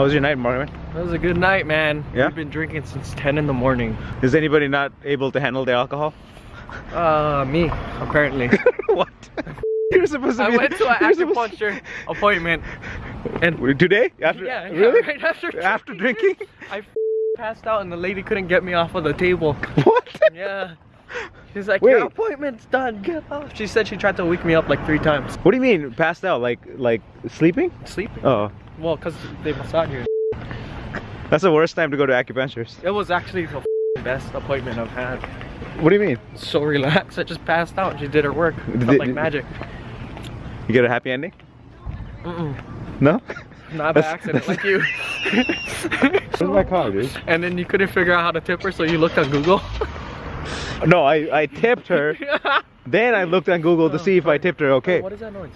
How was your night, Marvin? That was a good night, man. Yeah? We've been drinking since 10 in the morning. Is anybody not able to handle the alcohol? Uh, me, apparently. what? You're supposed to I be. went to an acupuncture appointment and Today? After, yeah, yeah, really? right after After drinking? I passed out and the lady couldn't get me off of the table. What? Yeah. She's like, Wait. your appointment's done. Get off. She said she tried to wake me up like three times. What do you mean passed out? Like like sleeping? Sleeping. Oh, Well, cause they massage you. that's the worst time to go to acupunctures. It was actually the best appointment I've had. What do you mean? So relaxed. I just passed out. She did her work. Did- like did- magic. You get a happy ending? Mm-mm. No? Not by accident, like you. Where's my car, dude? And then you couldn't figure out how to tip her, so you looked on Google. No, I I tipped her. Then I looked on Google to see if I oh, tipped her okay. What is that noise?